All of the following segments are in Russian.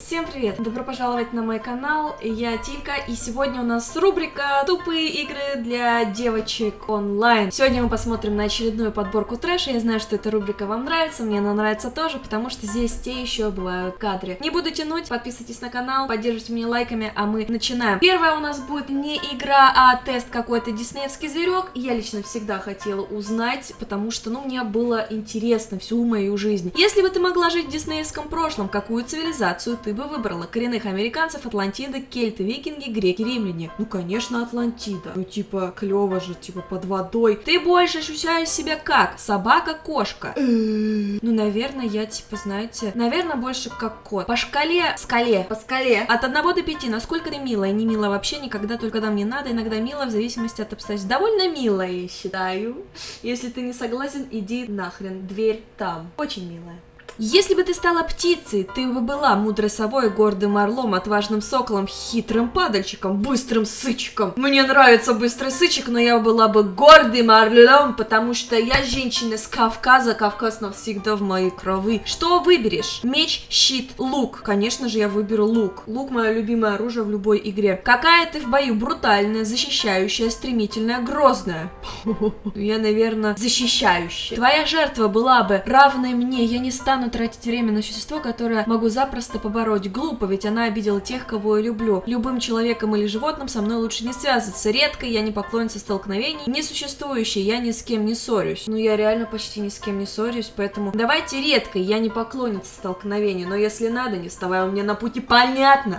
Всем привет! Добро пожаловать на мой канал, я Тилька, и сегодня у нас рубрика «Тупые игры для девочек онлайн». Сегодня мы посмотрим на очередную подборку трэша, я знаю, что эта рубрика вам нравится, мне она нравится тоже, потому что здесь те еще бывают кадры. Не буду тянуть, подписывайтесь на канал, поддерживайте меня лайками, а мы начинаем. Первая у нас будет не игра, а тест какой-то диснеевский зверек. Я лично всегда хотела узнать, потому что, ну, мне было интересно всю мою жизнь. Если бы ты могла жить в диснеевском прошлом, какую цивилизацию ты бы выбрала? Коренных американцев, Атлантида, кельты, викинги, греки, римляне. Ну, конечно, Атлантида. Ну, типа, клево же, типа, под водой. Ты больше ощущаешь себя как? Собака, кошка? Ну, наверное, я, типа, знаете, наверное, больше как кот. По шкале, скале, по скале, от 1 до 5, насколько ты милая? Не милая вообще никогда, только когда мне надо, иногда милая, в зависимости от обстоятельств. Довольно милая, я считаю. Если ты не согласен, иди нахрен, дверь там. Очень милая. Если бы ты стала птицей, ты бы была мудрой совой, гордым орлом, отважным соколом, хитрым падальщиком, быстрым сычиком. Мне нравится быстрый сычик, но я была бы гордым орлом, потому что я женщина с Кавказа, Кавказ навсегда в моей крови. Что выберешь? Меч, щит, лук. Конечно же, я выберу лук. Лук мое любимое оружие в любой игре. Какая ты в бою? Брутальная, защищающая, стремительная, грозная. Я, наверное, защищающая. Твоя жертва была бы равной мне, я не стану тратить время на существо, которое могу запросто побороть. Глупо, ведь она обидела тех, кого я люблю. Любым человеком или животным со мной лучше не связываться. Редко я не поклонница столкновений. Несуществующий, я ни с кем не ссорюсь. Ну, я реально почти ни с кем не ссорюсь, поэтому давайте редко, я не поклонница столкновений, но если надо, не вставай у меня на пути, понятно?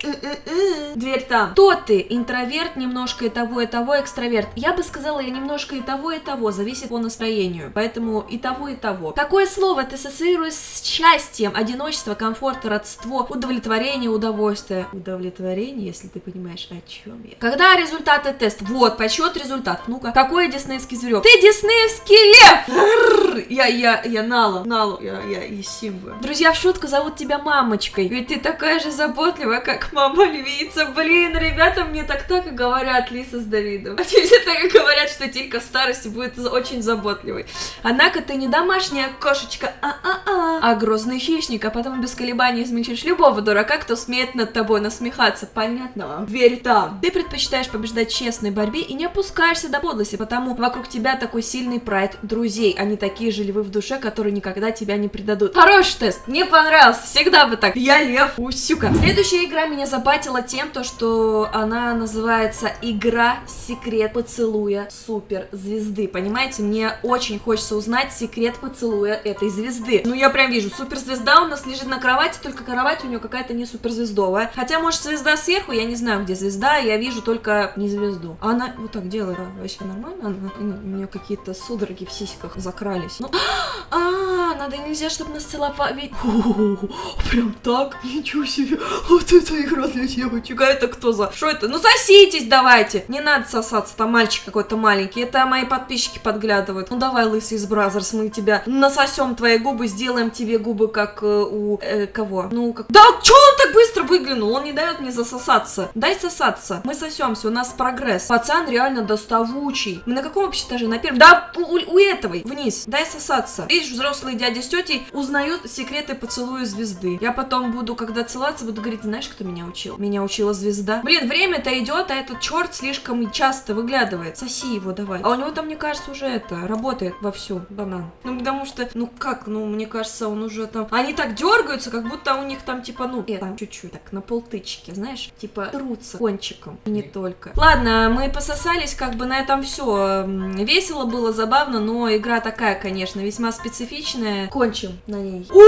Дверь там. Кто ты? Интроверт, немножко и того, и того, экстраверт. Я бы сказала, я немножко и того, и того, зависит по настроению. Поэтому и того, и того. Какое слово ты ассоциируешь с счастьем, одиночество, комфорт, родство, удовлетворение, удовольствие. Удовлетворение, если ты понимаешь, о чем я. Когда результаты теста? Вот, подсчет результат. Ну-ка, какой диснеевский зверек? Ты диснеевский лев! Я, я, я Нала, Налу, я, я и Симба. Друзья, в шутку зовут тебя мамочкой. Ведь ты такая же заботливая, как мама львица. Блин, ребята мне так так и говорят, Лиса с Давидом. А все так и говорят, что Тилька в старости будет очень заботливой. Однако ты не домашняя кошечка, а-а-а, грозный хищник, а потом без колебаний измельчишь любого дурака, кто смеет над тобой насмехаться. Понятно вам? Верь там. Ты предпочитаешь побеждать честной борьбе и не опускаешься до подлости, потому вокруг тебя такой сильный прайд друзей. Они такие же львы в душе, которые никогда тебя не предадут. Хороший тест, мне понравился, всегда бы так. Я лев, усюка. Следующая игра меня забатила тем, то, что она называется Игра Секрет Поцелуя Супер Звезды. Понимаете, мне очень хочется узнать секрет поцелуя этой звезды. Ну, я прям вижу, суперзвезда у нас лежит на кровати, только кровать у нее какая-то не суперзвездовая. Хотя, может, звезда сверху, я не знаю, где звезда, я вижу только не звезду. А она вот так делала вообще нормально? Она, у нее какие-то судороги в сиськах закрались. Ну, а, надо нельзя, чтобы нас целовали. Прям так? Ничего себе. Вот это игра для девочек. А это кто за? Что это? Ну соситесь давайте. Не надо сосаться, там мальчик какой-то маленький. Это мои подписчики подглядывают. Ну давай, лысый из Brazzers, мы тебя насосем твои губы, сделаем тебе губы как э, у э, кого? Ну как... Да, чё он так быстро выглянул? Он не дает мне засосаться. Дай сосаться. Мы сосемся, у нас прогресс. Пацан реально доставучий. Мы на каком вообще этаже? На первом? Да, у, у этого. Вниз. Дай сосаться. Видишь, взрослые дяди с тетей узнают секреты поцелуя звезды. Я потом буду, когда целоваться, буду говорить, знаешь, кто меня учил? Меня учила звезда. Блин, время-то идет, а этот черт слишком часто выглядывает. Соси его давай. А у него там, мне кажется, уже это, работает вовсю, банан. Ну, потому что, ну как, ну, мне кажется, он уже там... Они так дергаются, как будто у них там, типа, ну, это, чуть-чуть, так, на полтычки, знаешь, типа, трутся кончиком, и не только. Ладно, мы пососались, как бы на этом все. Весело было, забавно, но игра такая, конечно, весьма специфичная. Кончим на ней. О,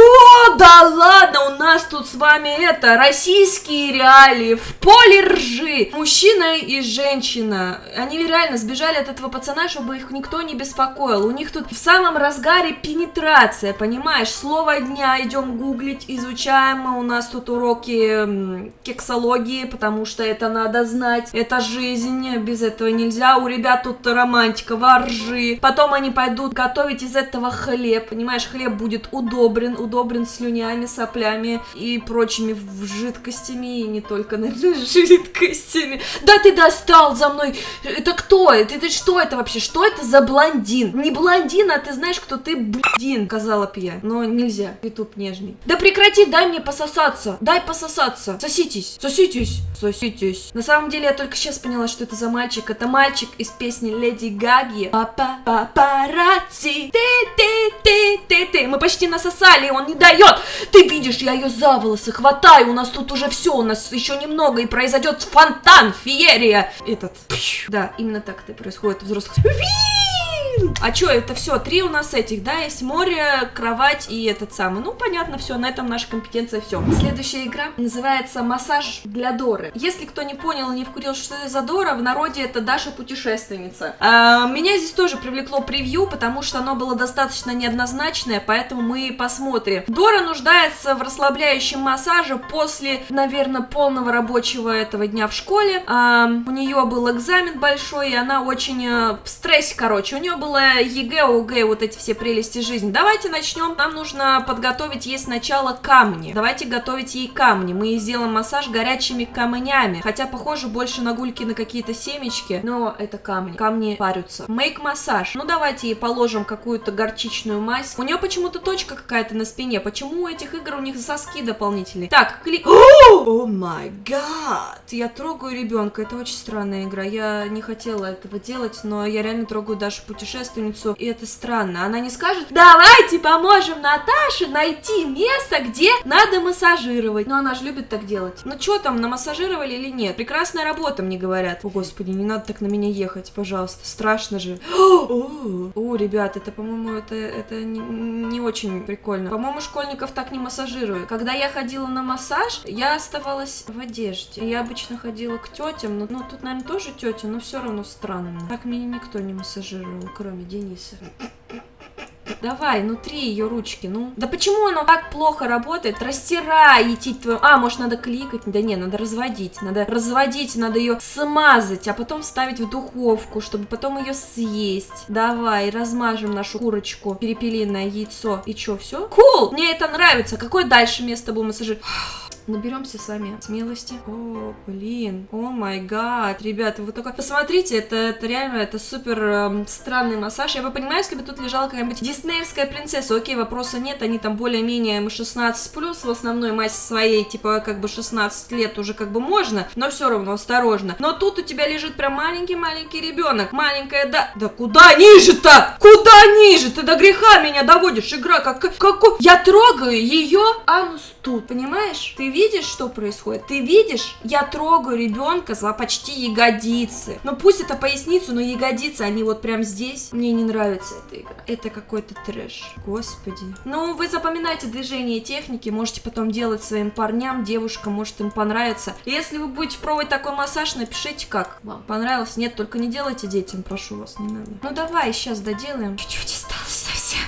да ладно, у нас тут с вами это, российские реалии, в поле ржи. Мужчина и женщина, они реально сбежали от этого пацана, чтобы их никто не беспокоил. У них тут в самом разгаре пенетрация, понимаешь? Слово дня идем гуглить, изучаем. У нас тут уроки кексологии, потому что это надо знать. Это жизнь, без этого нельзя. У ребят тут романтика, воржи. Потом они пойдут готовить из этого хлеб, понимаешь? Хлеб будет удобрен, удобрен слюнями, соплями и прочими жидкостями, и не только, наверное, жидкостями. Да ты достал за мной! Это кто? Это, это что это вообще? Что это за блондин? Не блондин, а ты знаешь, кто ты, блин, сказала б я. Но нельзя, ютуб нежный. Да прекрати, дай мне пососаться. Дай пососаться. Соситесь, соситесь, соситесь. На самом деле, я только сейчас поняла, что это за мальчик. Это мальчик из песни Леди Гаги. Папа, папарацци, ты, ты, ты, ты, ты. Мы почти насосали, он не дает. Ты видишь, я ее за волосы хватаю. У нас тут уже все, у нас еще немного, и произойдет фонтан, феерия. Этот, да, именно так это происходит у взрослых. А чё, это все, три у нас этих, да, есть море, кровать и этот самый. Ну, понятно, все, на этом наша компетенция все. Следующая игра называется «Массаж для Доры». Если кто не понял и не вкурил, что это за Дора, в народе это Даша путешественница. А, меня здесь тоже привлекло превью, потому что оно было достаточно неоднозначное, поэтому мы посмотрим. Дора нуждается в расслабляющем массаже после, наверное, полного рабочего этого дня в школе. А, у нее был экзамен большой, и она очень э, в стрессе, короче. У нее был было ЕГЭ, ОГЭ, вот эти все прелести жизни. Давайте начнем. Нам нужно подготовить ей сначала камни. Давайте готовить ей камни. Мы ей сделаем массаж горячими камнями. Хотя похоже больше на гульки на какие-то семечки, но это камни. Камни парятся. Make массаж. Ну давайте ей положим какую-то горчичную мазь. У нее почему-то точка какая-то на спине. Почему у этих игр у них соски дополнительные? Так, клик. Oh my God! Я трогаю ребенка. Это очень странная игра. Я не хотела этого делать, но я реально трогаю Дашу путешествие путешественницу, и это странно. Она не скажет, давайте поможем Наташе найти место, где надо массажировать. Но она же любит так делать. Ну что там, намассажировали или нет? Прекрасная работа, мне говорят. О, господи, не надо так на меня ехать, пожалуйста. Страшно же. О, ребят, это, по-моему, это, это не, не очень прикольно. По-моему, школьников так не массажируют. Когда я ходила на массаж, я оставалась в одежде. Я обычно ходила к тетям, но ну, тут, наверное, тоже тетя, но все равно странно. Так меня никто не массажировал кроме Дениса. Давай, внутри ее ручки, ну. Да почему оно так плохо работает? Растирай, идти твою... А, может, надо кликать? Да не, надо разводить. Надо разводить, надо ее смазать, а потом ставить в духовку, чтобы потом ее съесть. Давай, размажем нашу курочку, перепелиное яйцо. И что, все? Кул! Мне это нравится. Какое дальше место будем массажировать? Наберемся сами смелости. О, блин. О май гад. Ребята, вы только посмотрите, это, это реально, это супер эм, странный массаж. Я бы понимаю, если бы тут лежала какая-нибудь диснеевская принцесса. Окей, вопроса нет, они там более-менее 16 плюс в основной массе своей, типа как бы 16 лет уже как бы можно, но все равно осторожно. Но тут у тебя лежит прям маленький-маленький ребенок. Маленькая, да... Да куда ниже-то? Куда ниже? Ты до греха меня доводишь, игра. Как, как, я трогаю ее анус тут, понимаешь? Ты видишь, что происходит? Ты видишь? Я трогаю ребенка за почти ягодицы. Ну пусть это поясницу, но ягодицы, они вот прям здесь. Мне не нравится эта игра. Это какой-то трэш. Господи. Ну, вы запоминайте движения и техники, можете потом делать своим парням, девушкам, может им понравится. Если вы будете пробовать такой массаж, напишите как. Вам понравилось? Нет, только не делайте детям, прошу вас, не надо. Ну давай, сейчас доделаем. Чуть-чуть.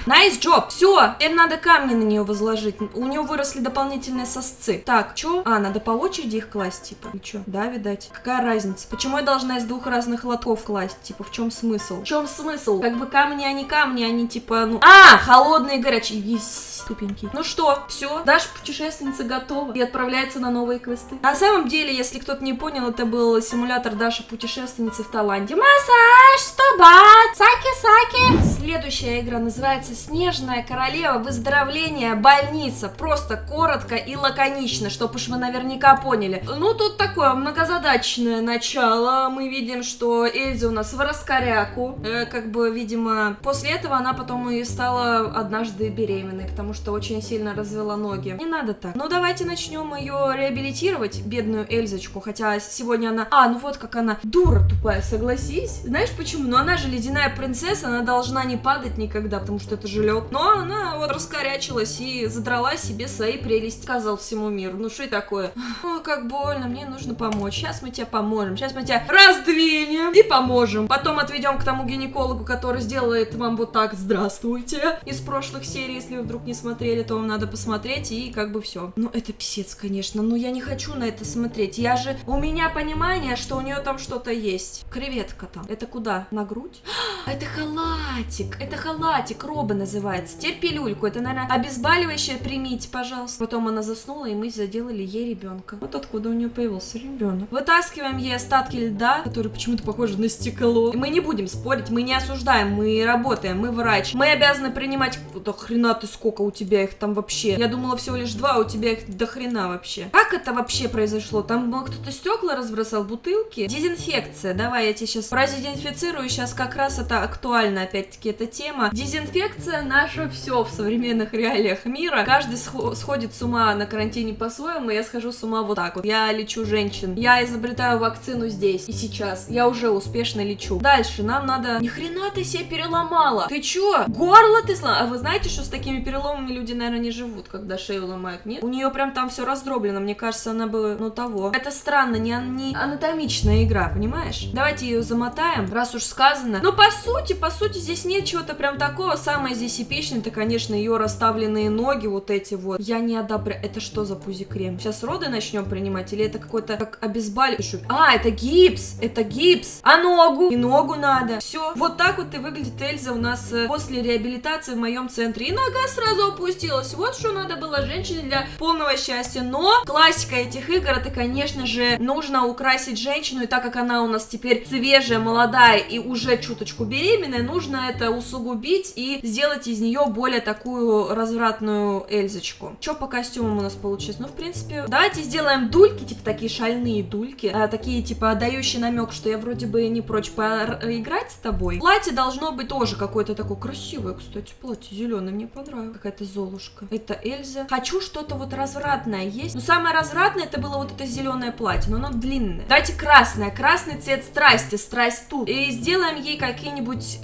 Nice job. Все, теперь надо камни на нее возложить. У нее выросли дополнительные сосцы. Так, что? А, надо по очереди их класть, типа. И что? Да, видать. Какая разница? Почему я должна из двух разных лотков класть? Типа, в чем смысл? В чем смысл? Как бы камни, они камни, они типа, ну... А, холодные, горячие. Есть тупенький. Ну что, все, Даша путешественница готова и отправляется на новые квесты. На самом деле, если кто-то не понял, это был симулятор Даши путешественницы в Таиланде. Массаж, 100 бат, саки-саки. Следующая игра называется Снежная королева выздоровления больница. Просто коротко и лаконично, чтобы уж вы наверняка поняли. Ну, тут такое многозадачное начало. Мы видим, что Эльза у нас в раскоряку. Э, как бы, видимо, после этого она потом и стала однажды беременной, потому что очень сильно развела ноги. Не надо так. Ну, давайте начнем ее реабилитировать, бедную Эльзочку, хотя сегодня она... А, ну вот как она дура тупая, согласись. Знаешь почему? Ну, она же ледяная принцесса, она должна не падать никогда, потому что это же лед. Но она вот раскорячилась и задрала себе свои прелести, сказал всему миру. Ну, что такое? Ой, как больно, мне нужно помочь. Сейчас мы тебе поможем. Сейчас мы тебя раздвинем и поможем. Потом отведем к тому гинекологу, который сделает вам вот так «Здравствуйте» из прошлых серий, если вы вдруг не смотрели, то вам надо посмотреть, и как бы все. Ну, это писец, конечно, но я не хочу на это смотреть. Я же... У меня понимание, что у нее там что-то есть. Креветка там. Это куда? На грудь? Это халатик, это халатик, бы называется? Терпилюльку. Это, наверное, обезболивающее примите, пожалуйста. Потом она заснула, и мы заделали ей ребенка. Вот откуда у нее появился ребенок. Вытаскиваем ей остатки льда, которые почему-то похожи на стекло. И мы не будем спорить, мы не осуждаем, мы работаем, мы врач. Мы обязаны принимать... Да хрена ты сколько у тебя их там вообще? Я думала всего лишь два, а у тебя их до хрена вообще. Как это вообще произошло? Там кто-то стекла разбросал, бутылки? Дезинфекция. Давай я тебе сейчас продезинфицирую. Сейчас как раз это актуально, опять-таки, эта тема. Дезинфекция наше все в современных реалиях мира. Каждый сходит с ума на карантине по-своему, я схожу с ума вот так вот. Я лечу женщин. Я изобретаю вакцину здесь и сейчас. Я уже успешно лечу. Дальше нам надо... Ни хрена ты себе переломала. Ты чё? Горло ты сломала? А вы знаете, что с такими переломами люди, наверное, не живут, когда шею ломают? Нет? У нее прям там все раздроблено. Мне кажется, она бы, ну, того. Это странно, не, не анатомичная игра, понимаешь? Давайте ее замотаем, раз уж сказано. Но по сути, по сути, здесь нет чего-то прям такого. Самое здесь эпичное, это, конечно, ее расставленные ноги, вот эти вот. Я не одобряю. Это что за пузи-крем? Сейчас роды начнем принимать? Или это какой-то как обезболивающий? А, это гипс! Это гипс! А ногу? И ногу надо. Все. Вот так вот и выглядит Эльза у нас э, после реабилитации в моем центре. И нога сразу опустилась. Вот что надо было женщине для полного счастья. Но классика этих игр, это, конечно же, нужно украсить женщину. И так как она у нас теперь свежая, молодая и уже чуточку беременная, нужно это усугубить и сделать из нее более такую развратную Эльзочку. Что по костюмам у нас получилось? Ну, в принципе, давайте сделаем дульки, типа такие шальные дульки, а, такие, типа, дающие намек, что я вроде бы не прочь поиграть с тобой. Платье должно быть тоже какое-то такое красивое, кстати, платье зеленое, мне понравилось. Какая-то золушка. Это Эльза. Хочу что-то вот развратное есть. Но самое развратное это было вот это зеленое платье, но оно длинное. Давайте красное. Красный цвет страсти, страсть тут. И сделаем ей какие-нибудь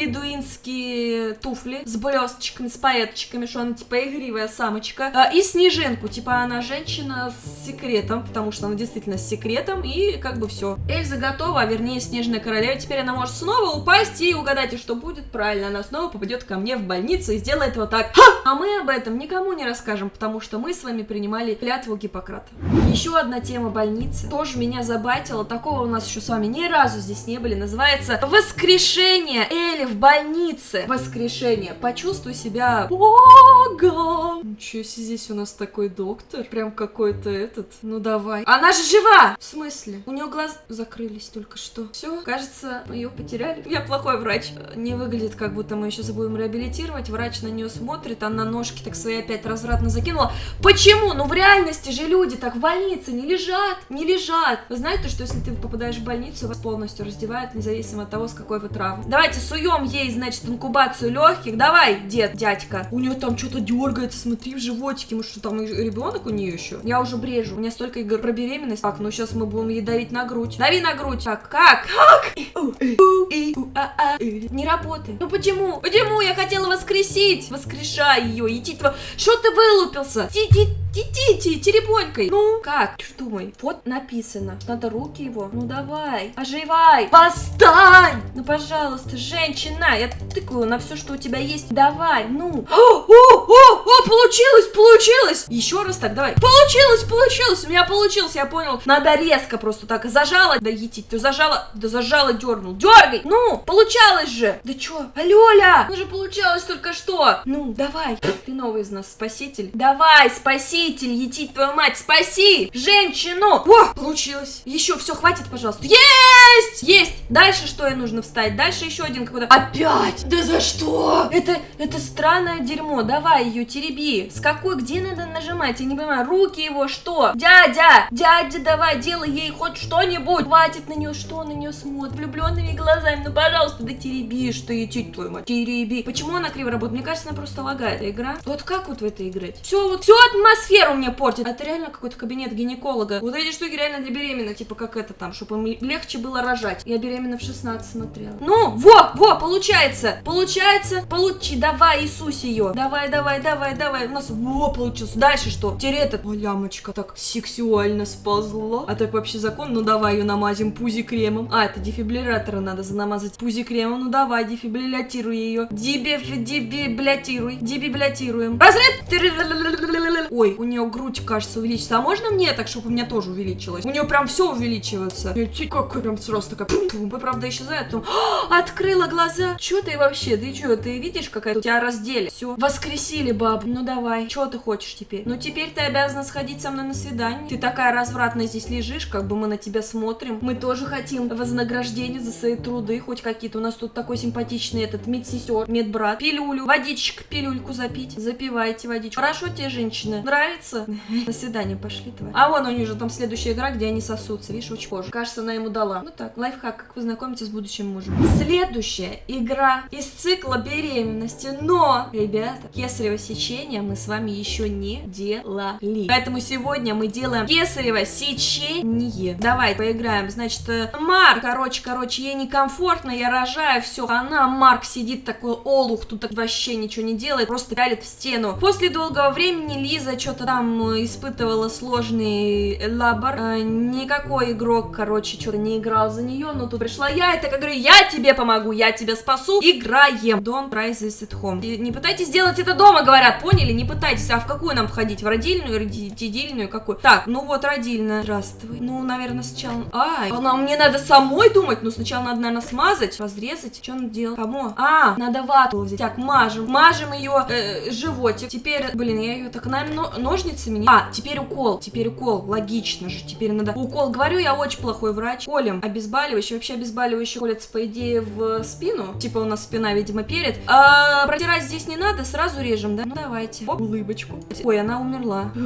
бледуинские туфли с блесточками, с пайеточками, что она типа игривая самочка. А, и снежинку, типа она женщина с секретом, потому что она действительно с секретом, и как бы все. Эльза готова, а вернее снежная королева. Теперь она может снова упасть, и угадайте, что будет. Правильно, она снова попадет ко мне в больницу и сделает вот так. А мы об этом никому не расскажем, потому что мы с вами принимали клятву Гиппократа. Еще одна тема больницы. Тоже меня забатила. Такого у нас еще с вами ни разу здесь не были. Называется «Воскрешение Эли в больнице». Воскрешение. Почувствуй себя богом. Ничего себе, здесь у нас такой доктор. Прям какой-то этот. Ну давай. Она же жива! В смысле? У нее глаз закрылись только что. Все, кажется, мы ее потеряли. Я плохой врач. Не выглядит, как будто мы еще забудем реабилитировать. Врач на нее смотрит, она ножки так свои опять развратно закинула. Почему? Ну в реальности же люди так в больнице не лежат, не лежат. Вы знаете, что если ты попадаешь в больницу, вас полностью раздевают, независимо от того, с какой вы травмой. Давайте суем ей, значит, инкубацию легких. Давай, дед, дядька. У нее там что-то дергается, смотри, в животике. Может, что там ребенок у нее еще? Я уже брежу. У меня столько игр про беременность. Так, ну сейчас мы будем ей давить на грудь. Дави на грудь. Так, как? Как? Не работает. Ну почему? Почему? Я хотела воскресить. Воскрешай ее. Иди, что ты вылупился? Иди, Идите, теребонькой. Ну, как? Что думай? Вот написано. Надо руки его. Ну, давай. Оживай. Восстань. Ну, пожалуйста, женщина. Я тыкаю на все, что у тебя есть. Давай, ну. О, о, о, о, получилось, получилось. Еще раз так, давай. Получилось, получилось. У меня получилось, я понял. Надо резко просто так. Зажала. Да етить, ты зажала. Да зажала, дернул. Дергай. Ну, получалось же. Да чё? Алёля. Ну же получалось только что. Ну, давай. Ты новый из нас спаситель. Давай, спаси спаситель, етить твою мать, спаси женщину! О, получилось. Еще, все, хватит, пожалуйста. Есть! Есть! Дальше что ей нужно встать? Дальше еще один какой-то... Опять! Да за что? Это, это странное дерьмо. Давай ее тереби. С какой, где надо нажимать? Я не понимаю. Руки его, что? Дядя! Дядя, давай, делай ей хоть что-нибудь. Хватит на нее, что на нее смотрит? Влюбленными глазами. Ну, пожалуйста, да тереби, что етить твою мать. Тереби. Почему она криво работает? Мне кажется, она просто лагает. Игра. Вот как вот в это играть? Все, вот, все атмосфера атмосферу мне портит. Это реально какой-то кабинет гинеколога. Вот эти штуки реально для беременных, типа как это там, чтобы им легче было рожать. Я беременна в 16 смотрела. Ну, во, во, получается, получается, получи, давай, Иисус ее. Давай, давай, давай, давай. У нас, во, получилось. Дальше что? Теперь этот, о, лямочка так сексуально сползла. А так вообще закон, ну давай ее намазим пузи кремом. А, это дефибриллятора надо занамазать пузи кремом. Ну давай, дефибриллятируй ее. Дебиф, дебиблятируй, дебиблятируем. Разряд. Ой, у нее грудь, кажется, увеличится. А можно мне так, чтобы у меня тоже увеличилось? У нее прям все увеличивается. Я чуть как прям сразу такая, пум, правда, исчезает. Потом, «А, открыла глаза. Че ты вообще? Ты что, ты видишь, какая у тебя раздели? Все, воскресили баб. Ну давай, что ты хочешь теперь? Ну теперь ты обязана сходить со мной на свидание. Ты такая развратная здесь лежишь, как бы мы на тебя смотрим. Мы тоже хотим вознаграждение за свои труды, хоть какие-то. У нас тут такой симпатичный этот медсестер, медбрат. Пилюлю, водичек, пилюльку запить. Запивайте водичку. Хорошо тебе, женщина? Нравится? На свидание пошли, тварь. А вон у нее же там следующая игра, где они сосутся. Видишь, очень позже. Кажется, она ему дала. Ну так, лайфхак, как вы знакомитесь с будущим мужем. Следующая игра из цикла беременности. Но, ребята, кесарево сечение мы с вами еще не делали. Поэтому сегодня мы делаем кесарево сечение. Давай, поиграем. Значит, э, Марк, короче, короче, ей некомфортно, я рожаю, все. Она, Марк, сидит такой олух, тут вообще ничего не делает, просто пялит в стену. После долгого времени Лиза что-то там э, испытывала сложный лабор. Э, никакой игрок, короче, что-то не играл за нее, но тут пришла я, и так говорю, я тебе помогу, я тебя спасу, играем. Don't try this at home. Не пытайтесь сделать это дома, говорят, поняли? Не пытайтесь. А в какую нам входить? В родильную, родительную, какую? Так, ну вот родильная. Здравствуй. Ну, наверное, сначала... Ай, она, мне надо самой думать. Ну, сначала надо, наверное, смазать, разрезать. Что надо делать? Кому? А, надо вату взять. Так, мажем. Мажем ее э, животик. Теперь, блин, я ее так, наверное, ножницами. А, теперь укол. Теперь укол. Логично же. Теперь надо... Укол. Говорю, я очень плохой врач. Колем обезболивающий. Вообще обезболивающий колется, по идее, в спину. Типа у нас спина, видимо, перед. А, протирать здесь не надо, сразу режем, да? Ну, давайте. Оп, улыбочку. Ой, она умерла.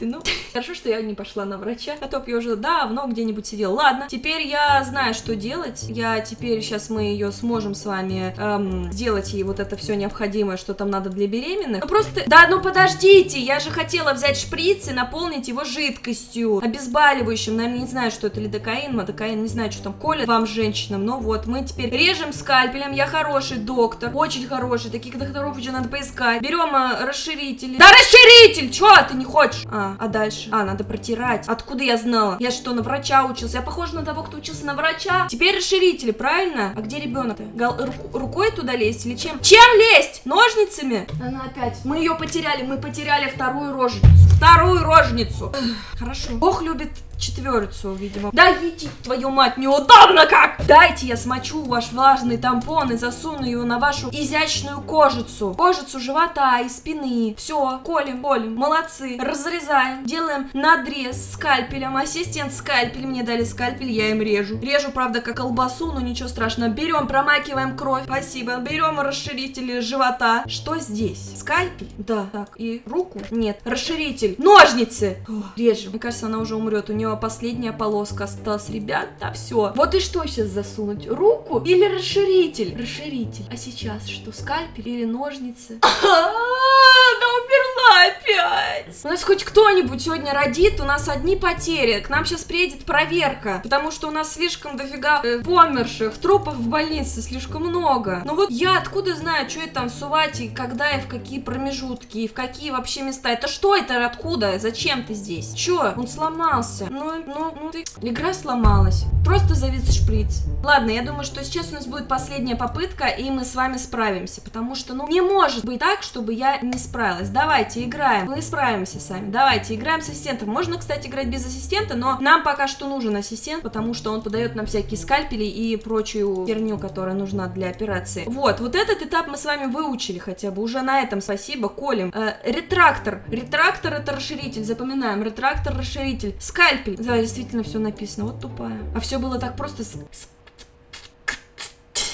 Ну, хорошо, что я не пошла на врача, а то б я уже давно где-нибудь сидела. Ладно, теперь я знаю, что делать. Я теперь, сейчас мы ее сможем с вами эм, сделать ей вот это все необходимое, что там надо для беременных. Ну просто, да, ну подождите, я же хотела взять шприц и наполнить его жидкостью, обезболивающим. Наверное, не знаю, что это лидокаин, мадокаин, не знаю, что там колят вам, женщинам. Но вот, мы теперь режем скальпелем, я хороший доктор, очень хороший, таких докторов еще надо поискать. Берем э, расширители. Да расширитель! Чё ты не хочешь? А, а дальше? А, надо протирать. Откуда я знала? Я что, на врача учился? Я похожа на того, кто учился на врача. Теперь расширители, правильно? А где ребенок-то? Рук рукой туда лезть или чем? Чем лезть? Ножницами? Она опять. Мы ее потеряли, мы потеряли вторую рожницу. Вторую рожницу. Хорошо. Бог любит четверицу, видимо. Да иди, твою мать, неудобно как! Дайте я смочу ваш влажный тампон и засуну его на вашу изящную кожицу. Кожицу живота и спины. Все, колем, колем. Молодцы. Разрезаем. Делаем надрез скальпелем. Ассистент скальпель. Мне дали скальпель, я им режу. Режу, правда, как колбасу, но ничего страшного. Берем, промакиваем кровь. Спасибо. Берем расширители живота. Что здесь? Скальпель? Да. Так, и руку? Нет. Расширитель. Ножницы! Режем. Мне кажется, она уже умрет. У нее последняя полоска осталась, ребята, все. Вот и что сейчас засунуть? Руку или расширитель? Расширитель. А сейчас что, скальпель или ножницы? Она умерла опять. У нас хоть кто-нибудь сегодня родит, у нас одни потери. К нам сейчас приедет проверка, потому что у нас слишком дофига э, померших, трупов в больнице слишком много. Ну вот я откуда знаю, что это там сувать и когда и в какие промежутки, и в какие вообще места. Это что это, откуда, зачем ты здесь? Че, он сломался. Ну, ну, ну ты... Игра сломалась. Просто завис шприц. Ладно, я думаю, что сейчас у нас будет последняя попытка, и мы с вами справимся, потому что, ну, не может быть так, чтобы я не справилась. Давайте, играем. Мы справимся сами. Давайте, играем с ассистентом. Можно, кстати, играть без ассистента, но нам пока что нужен ассистент, потому что он подает нам всякие скальпели и прочую херню, которая нужна для операции. Вот, вот этот этап мы с вами выучили хотя бы. Уже на этом спасибо. Колем. Э, ретрактор. Ретрактор это расширитель. Запоминаем. Ретрактор, расширитель. Скальпель. Да, действительно все написано. Вот тупая. А все было так просто с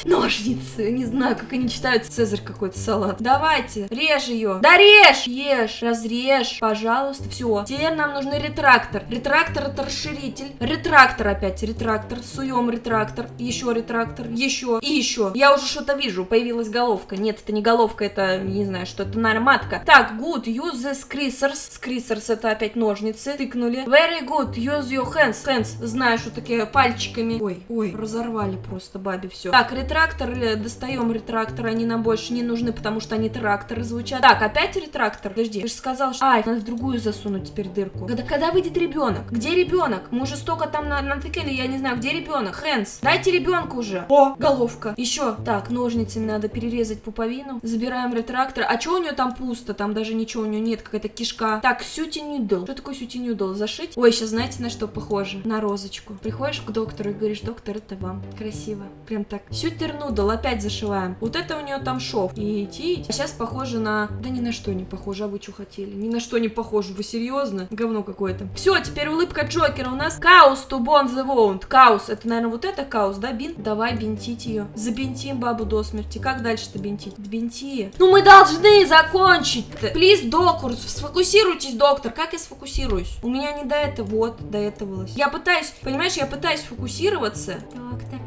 Ножницы. Не знаю, как они читают. Цезарь какой-то салат. Давайте, режь ее. Да режь! Ешь, разрежь, пожалуйста. Все. Теперь нам нужен ретрактор. Ретрактор это расширитель. Ретрактор опять, ретрактор. Суем ретрактор. Еще ретрактор. Еще. И еще. Я уже что-то вижу. Появилась головка. Нет, это не головка, это, не знаю, что это, наверное, матка. Так, good. Use the scissors. Scissors это опять ножницы. Тыкнули. Very good. Use your hands. Hands. Знаю, что такие пальчиками. Ой, ой, разорвали просто бабе все. Так, ретрактор ретракторы, достаем ретрактор, они нам больше не нужны, потому что они тракторы звучат. Так, опять ретрактор? Подожди, ты же сказал, что... Ай, надо в другую засунуть теперь дырку. Когда, когда выйдет ребенок? Где ребенок? Мы уже столько там на, натыкали, я не знаю, где ребенок? Хэнс, дайте ребенка уже. О, головка. Еще. Так, ножницами надо перерезать пуповину. Забираем ретрактор. А что у нее там пусто? Там даже ничего у нее нет, какая-то кишка. Так, suture needle. Что такое suture needle? Зашить? Ой, сейчас знаете, на что похоже? На розочку. Приходишь к доктору и говоришь, доктор, это вам. Красиво. Прям так. Suture needle, опять зашиваем. Вот это у нее там шов. И идти. А сейчас похоже на... Да ни на что не похоже, а вы что хотели? Ни на что не похоже, вы серьезно? Говно какое-то. Все, теперь улыбка Джокера у нас. Gauze to bond the wound. Gauze, это, наверное, вот это gauze, да, бинт? Давай бинтить ее. Забинтим бабу до смерти. Как дальше-то бинтить? Бинти. Ну мы должны закончить. Плиз, доктор, сфокусируйтесь, доктор. Как я сфокусируюсь? У меня не до этого, вот, до этого. Я пытаюсь, понимаешь, я пытаюсь фокусироваться. Доктор,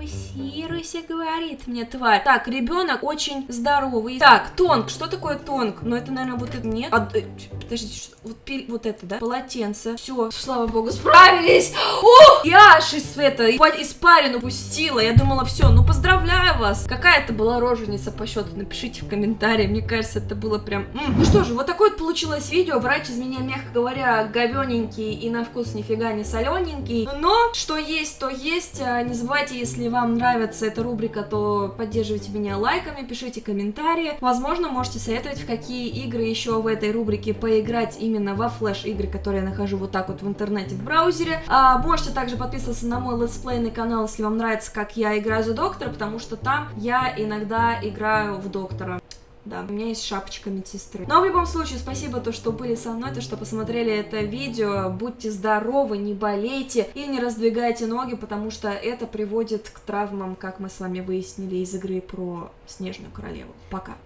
фокусируйся, говорит мне тварь. Так, ребенок очень здоровый. Так, тонк. Что такое тонк? Ну, это, наверное, вот это нет. А, подождите, что, вот, вот это, да? Полотенце. Все, слава богу, справились. О, я аж из это, испарину пустила. Я думала, все, ну, поздравляю вас. Какая это была роженица по счету? Напишите в комментарии. Мне кажется, это было прям... -м. Ну что же, вот такое вот получилось видео. Врач из меня, мягко говоря, говененький и на вкус нифига не солененький. Но, что есть, то есть. А, не забывайте, если вам нравится эта рубрика, то поддерживайте меня лайками, пишите комментарии. Возможно, можете советовать, в какие игры еще в этой рубрике поиграть именно во флеш-игры, которые я нахожу вот так вот в интернете, в браузере. А, можете также подписываться на мой летсплейный канал, если вам нравится, как я играю за доктора, потому что там я иногда играю в доктора. Да, у меня есть шапочка медсестры. Но в любом случае, спасибо то, что были со мной, то, что посмотрели это видео. Будьте здоровы, не болейте и не раздвигайте ноги, потому что это приводит к травмам, как мы с вами выяснили из игры про Снежную Королеву. Пока.